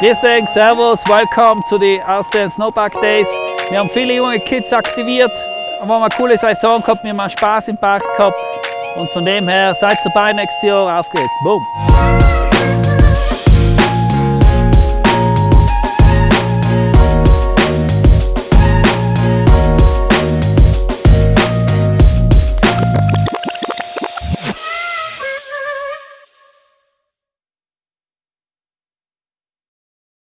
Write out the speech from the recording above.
Grüß dich, Servus, welcome zu den Austrian Snowpark Days. Wir haben viele junge Kids aktiviert, wir haben eine coole Saison gehabt, wir haben Spaß im Park gehabt und von dem her seid dabei nächstes Jahr, auf geht's, boom!